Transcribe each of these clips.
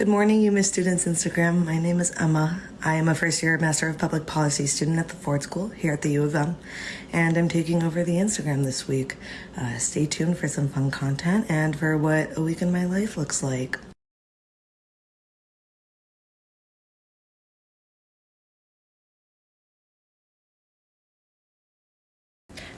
Good morning, UMich Students Instagram. My name is Emma. I am a first year Master of Public Policy student at the Ford School here at the U of M, and I'm taking over the Instagram this week. Uh, stay tuned for some fun content and for what a week in my life looks like.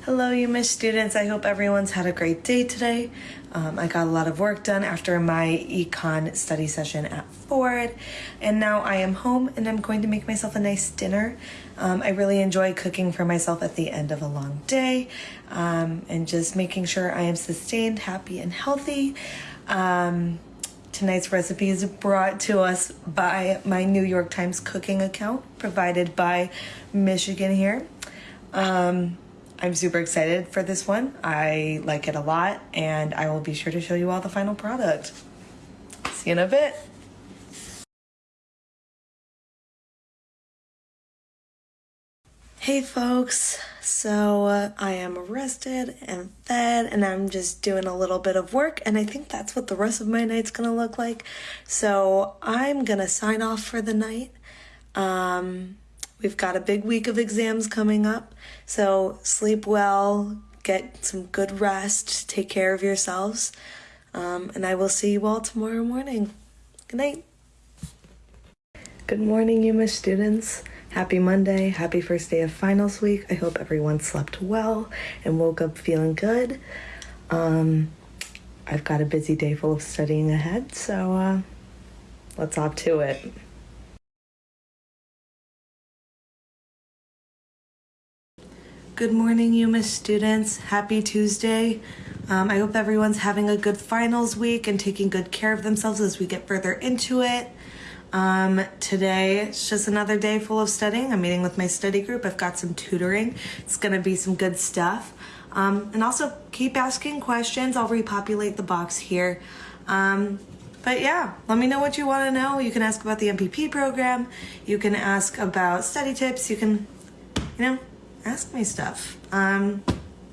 Hello, UMich students. I hope everyone's had a great day today. Um, I got a lot of work done after my econ study session at Ford, and now I am home and I'm going to make myself a nice dinner. Um, I really enjoy cooking for myself at the end of a long day um, and just making sure I am sustained, happy, and healthy. Um, tonight's recipe is brought to us by my New York Times cooking account provided by Michigan here. Um, I'm super excited for this one. I like it a lot, and I will be sure to show you all the final product. See you in a bit. Hey folks, so uh, I am rested and fed, and I'm just doing a little bit of work, and I think that's what the rest of my night's gonna look like. So I'm gonna sign off for the night. Um, We've got a big week of exams coming up, so sleep well, get some good rest, take care of yourselves, um, and I will see you all tomorrow morning. Good night. Good morning, UMich students. Happy Monday. Happy first day of finals week. I hope everyone slept well and woke up feeling good. Um, I've got a busy day full of studying ahead, so uh, let's hop to it. Good morning, UMich students. Happy Tuesday. Um, I hope everyone's having a good finals week and taking good care of themselves as we get further into it. Um, today, it's just another day full of studying. I'm meeting with my study group. I've got some tutoring. It's going to be some good stuff. Um, and also keep asking questions. I'll repopulate the box here. Um, but yeah, let me know what you want to know. You can ask about the MPP program. You can ask about study tips. You can, you know, ask me stuff. Um,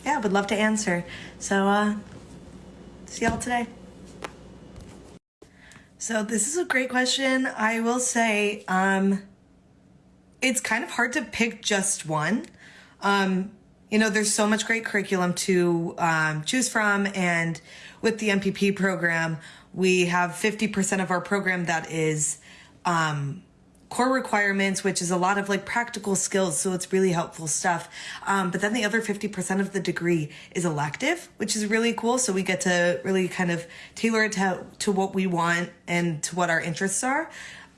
yeah, would love to answer. So, uh, see y'all today. So this is a great question. I will say, um, it's kind of hard to pick just one. Um, you know, there's so much great curriculum to um, choose from, and with the MPP program, we have 50% of our program that is um, core requirements, which is a lot of like practical skills. So it's really helpful stuff. Um, but then the other 50% of the degree is elective, which is really cool. So we get to really kind of tailor it to, to what we want and to what our interests are.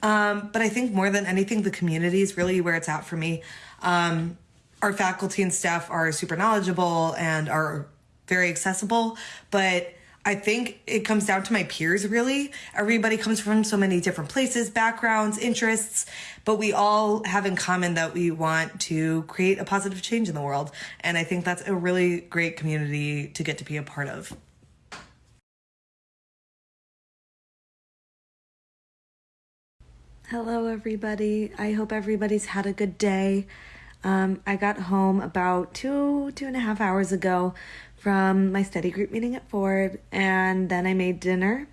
Um, but I think more than anything, the community is really where it's at for me. Um, our faculty and staff are super knowledgeable and are very accessible, but I think it comes down to my peers, really. Everybody comes from so many different places, backgrounds, interests, but we all have in common that we want to create a positive change in the world. And I think that's a really great community to get to be a part of. Hello, everybody. I hope everybody's had a good day. Um, I got home about two, two and a half hours ago from my study group meeting at Ford, and then I made dinner,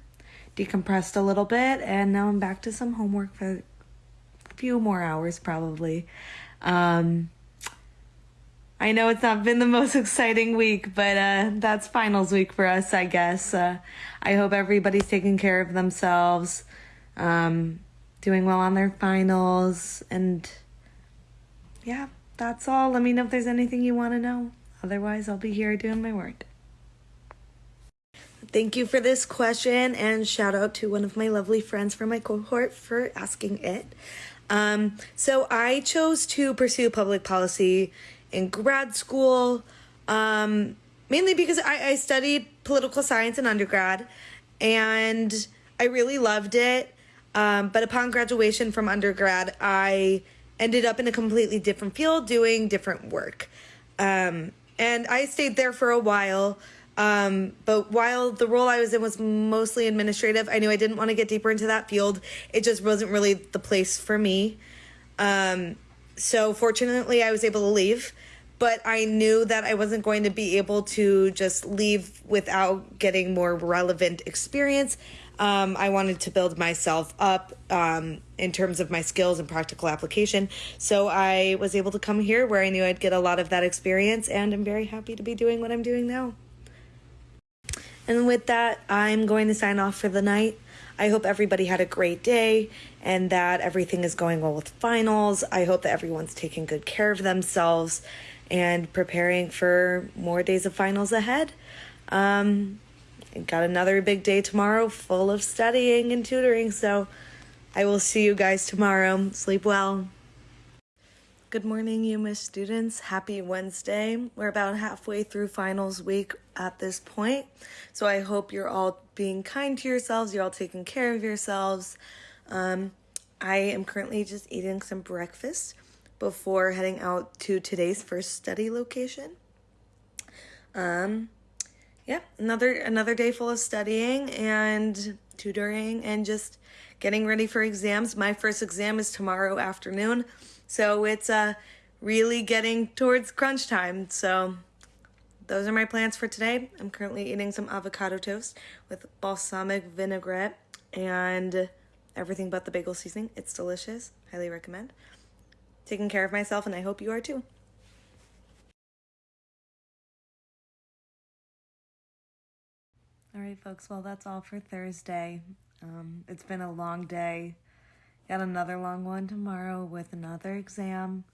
decompressed a little bit, and now I'm back to some homework for a few more hours probably. Um, I know it's not been the most exciting week, but uh, that's finals week for us, I guess. Uh, I hope everybody's taking care of themselves, um, doing well on their finals, and yeah, that's all. Let me know if there's anything you want to know. Otherwise, I'll be here doing my work. Thank you for this question, and shout out to one of my lovely friends from my cohort for asking it. Um, so, I chose to pursue public policy in grad school, um, mainly because I, I studied political science in undergrad and I really loved it. Um, but upon graduation from undergrad, I ended up in a completely different field doing different work. Um, and I stayed there for a while. Um, but while the role I was in was mostly administrative, I knew I didn't want to get deeper into that field. It just wasn't really the place for me. Um, so fortunately, I was able to leave, but I knew that I wasn't going to be able to just leave without getting more relevant experience. Um, I wanted to build myself up um, in terms of my skills and practical application. So I was able to come here where I knew I'd get a lot of that experience, and I'm very happy to be doing what I'm doing now. And with that, I'm going to sign off for the night. I hope everybody had a great day and that everything is going well with finals. I hope that everyone's taking good care of themselves and preparing for more days of finals ahead. Um, got another big day tomorrow full of studying and tutoring, so I will see you guys tomorrow. Sleep well. Good morning, UMich students. Happy Wednesday. We're about halfway through finals week at this point, so I hope you're all being kind to yourselves, you're all taking care of yourselves. Um, I am currently just eating some breakfast before heading out to today's first study location. Um, yeah, another another day full of studying and tutoring and just getting ready for exams. My first exam is tomorrow afternoon. So it's uh, really getting towards crunch time. So those are my plans for today. I'm currently eating some avocado toast with balsamic vinaigrette and everything but the bagel seasoning. It's delicious. Highly recommend. Taking care of myself, and I hope you are too. Right, folks. Well, that's all for Thursday. Um, it's been a long day. Got another long one tomorrow with another exam.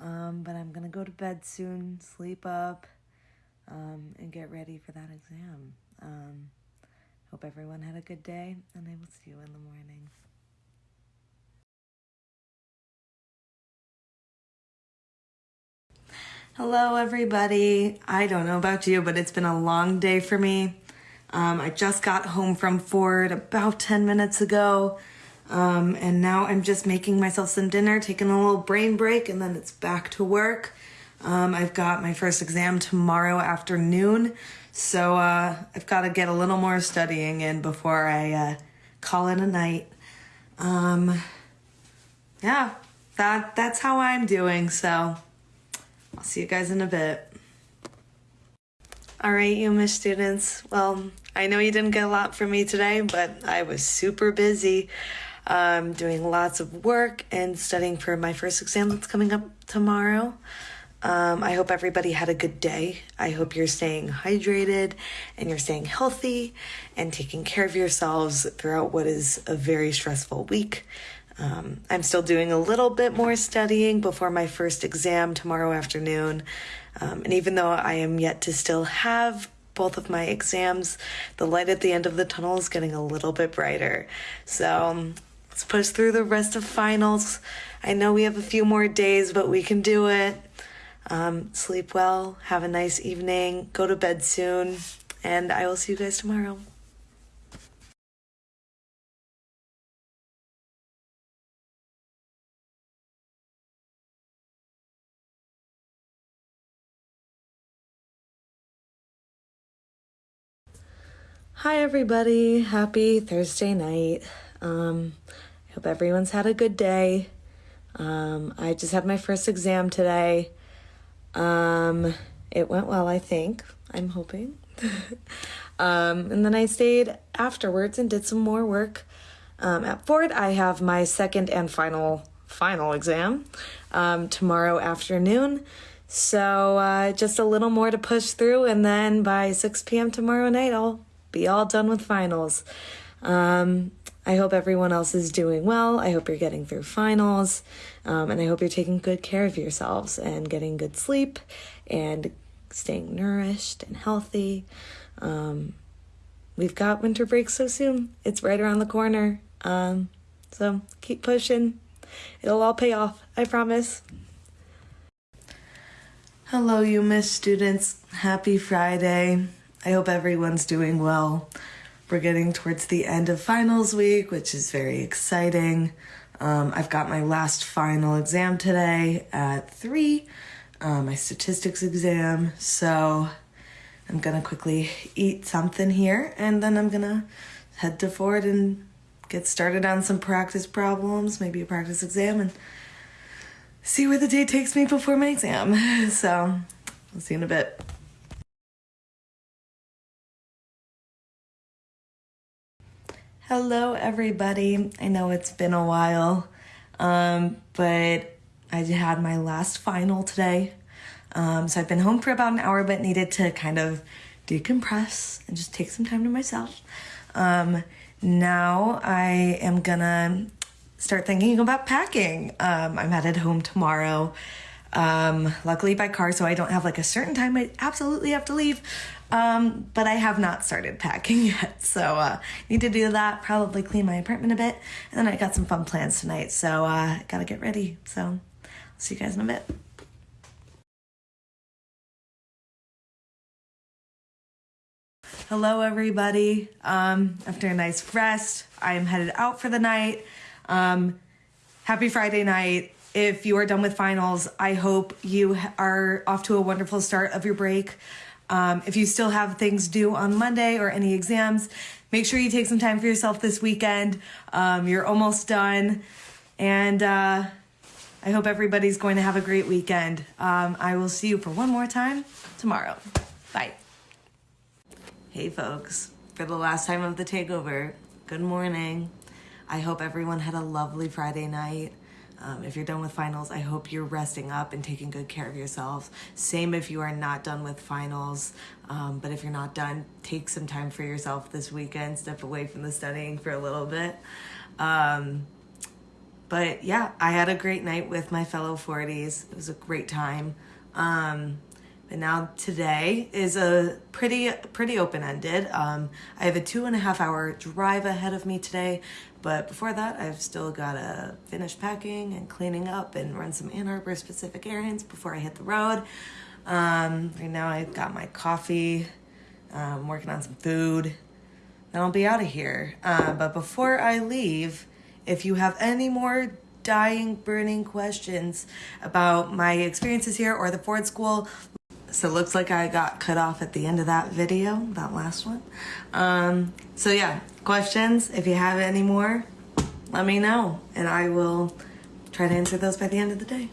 Um, but I'm going to go to bed soon, sleep up, um, and get ready for that exam. Um, hope everyone had a good day, and I will see you in the morning. Hello, everybody. I don't know about you, but it's been a long day for me. Um, I just got home from Ford about 10 minutes ago. Um, and now I'm just making myself some dinner, taking a little brain break, and then it's back to work. Um, I've got my first exam tomorrow afternoon, so uh, I've got to get a little more studying in before I uh, call it a night. Um, yeah, that that's how I'm doing. So I'll see you guys in a bit. All right, UMich students. Well, I know you didn't get a lot from me today, but I was super busy um, doing lots of work and studying for my first exam that's coming up tomorrow. Um, I hope everybody had a good day. I hope you're staying hydrated and you're staying healthy and taking care of yourselves throughout what is a very stressful week. Um, I'm still doing a little bit more studying before my first exam tomorrow afternoon. Um, and even though I am yet to still have both of my exams, the light at the end of the tunnel is getting a little bit brighter. So um, Let's push through the rest of finals. I know we have a few more days, but we can do it. Um, sleep well, have a nice evening, go to bed soon, and I will see you guys tomorrow. Hi, everybody. Happy Thursday night. Um, I hope everyone's had a good day. Um, I just had my first exam today. Um, it went well, I think. I'm hoping. um, and then I stayed afterwards and did some more work. Um, at Ford, I have my second and final final exam um, tomorrow afternoon. So uh, just a little more to push through, and then by 6 p.m. tomorrow night, I'll be all done with finals. Um, I hope everyone else is doing well. I hope you're getting through finals. Um, and I hope you're taking good care of yourselves and getting good sleep and staying nourished and healthy. Um, we've got winter break so soon. It's right around the corner. Um, so keep pushing. It'll all pay off. I promise. Hello, UMich students. Happy Friday. I hope everyone's doing well. We're getting towards the end of finals week, which is very exciting. Um, I've got my last final exam today at 3, uh, my statistics exam. So I'm going to quickly eat something here and then I'm going to head to Ford and get started on some practice problems, maybe a practice exam, and see where the day takes me before my exam. So I'll see you in a bit. Hello, everybody. I know it's been a while, um, but I had my last final today. Um, so I've been home for about an hour, but needed to kind of decompress and just take some time to myself. Um, now I am gonna start thinking about packing. Um, I'm headed home tomorrow. Um, luckily by car, so I don't have like a certain time I absolutely have to leave. Um, but I have not started packing yet, so uh, need to do that. Probably clean my apartment a bit, and then I got some fun plans tonight, so uh, gotta get ready. So, I'll see you guys in a bit. Hello, everybody. Um, after a nice rest, I am headed out for the night. Um, happy Friday night. If you are done with finals, I hope you are off to a wonderful start of your break. Um, if you still have things due on Monday or any exams, make sure you take some time for yourself this weekend. Um, you're almost done. And uh, I hope everybody's going to have a great weekend. Um, I will see you for one more time tomorrow. Bye. Hey, folks. For the last time of the takeover, good morning. I hope everyone had a lovely Friday night. Um, if you're done with finals, I hope you're resting up and taking good care of yourself. Same if you are not done with finals. Um, but if you're not done, take some time for yourself this weekend. Step away from the studying for a little bit. Um, but yeah, I had a great night with my fellow Fordies. It was a great time. Um, and now today is a pretty pretty open ended. Um, I have a two and a half hour drive ahead of me today, but before that, I've still got to finish packing and cleaning up and run some Ann Arbor specific errands before I hit the road. Um, right now, I've got my coffee. I'm um, working on some food. Then I'll be out of here. Uh, but before I leave, if you have any more dying, burning questions about my experiences here or the Ford School, so it looks like I got cut off at the end of that video, that last one. Um, so yeah, questions, if you have any more, let me know and I will try to answer those by the end of the day.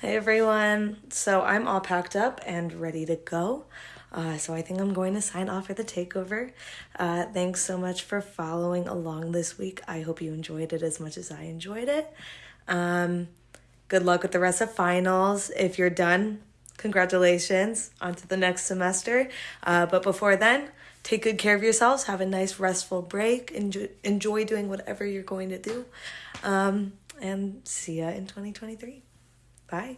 Hey everyone, so I'm all packed up and ready to go. Uh, so I think I'm going to sign off for the takeover. Uh, thanks so much for following along this week. I hope you enjoyed it as much as I enjoyed it. Um, good luck with the rest of finals. If you're done, congratulations on to the next semester. Uh, but before then, take good care of yourselves. Have a nice restful break. Enjoy, enjoy doing whatever you're going to do. Um, and see ya in 2023. Bye.